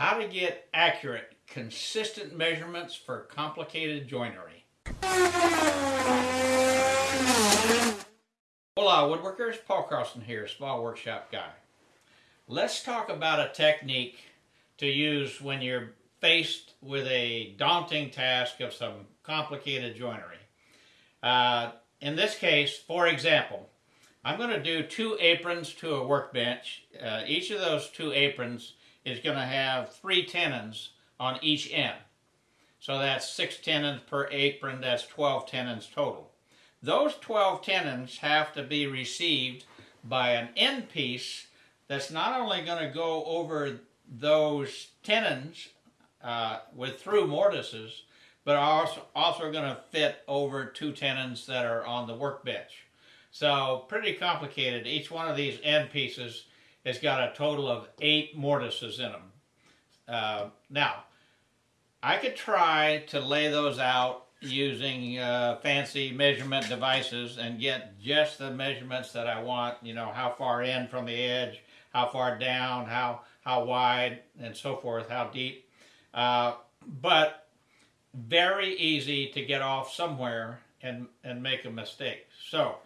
how to get accurate, consistent measurements for complicated joinery. Hola woodworkers, Paul Carlson here, Small Workshop Guy. Let's talk about a technique to use when you're faced with a daunting task of some complicated joinery. Uh, in this case, for example, I'm going to do two aprons to a workbench. Uh, each of those two aprons is going to have three tenons on each end. So that's six tenons per apron, that's 12 tenons total. Those 12 tenons have to be received by an end piece that's not only going to go over those tenons uh, with through mortises, but also, also going to fit over two tenons that are on the workbench. So pretty complicated. Each one of these end pieces has got a total of eight mortises in them. Uh, now, I could try to lay those out using uh, fancy measurement devices and get just the measurements that I want, you know, how far in from the edge, how far down, how, how wide, and so forth, how deep. Uh, but very easy to get off somewhere and, and make a mistake. So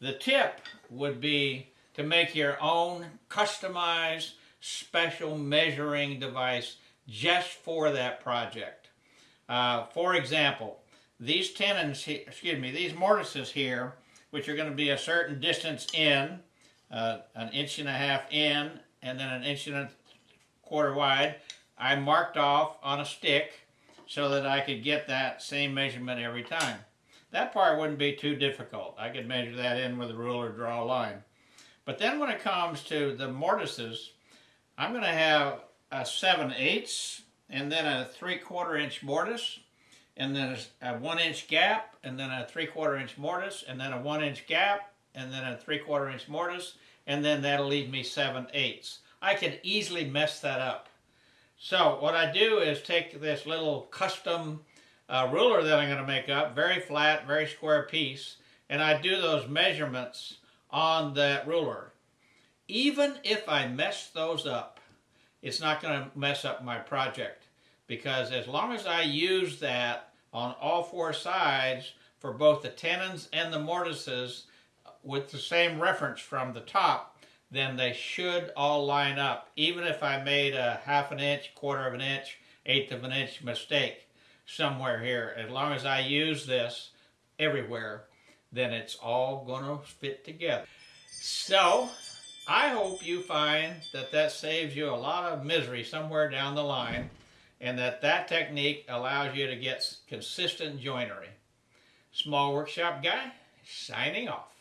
the tip would be to make your own customized special measuring device just for that project. Uh, for example, these tenons, excuse me, these mortises here, which are going to be a certain distance in, uh, an inch and a half in, and then an inch and a quarter wide, I marked off on a stick so that I could get that same measurement every time. That part wouldn't be too difficult. I could measure that in with a ruler, draw a line. But then when it comes to the mortises, I'm going to have a 7 eighths and then a 3 quarter inch mortise and then a, a 1 inch gap and then a 3 quarter inch mortise and then a 1 inch gap and then a 3 quarter inch mortise and then that'll leave me 7 eighths. I can easily mess that up. So what I do is take this little custom uh, ruler that I'm going to make up, very flat, very square piece, and I do those measurements on that ruler. Even if I mess those up, it's not going to mess up my project because as long as I use that on all four sides for both the tenons and the mortises uh, with the same reference from the top, then they should all line up. Even if I made a half an inch, quarter of an inch, eighth of an inch mistake somewhere here, as long as I use this everywhere, then it's all going to fit together. So, I hope you find that that saves you a lot of misery somewhere down the line and that that technique allows you to get consistent joinery. Small Workshop Guy, signing off.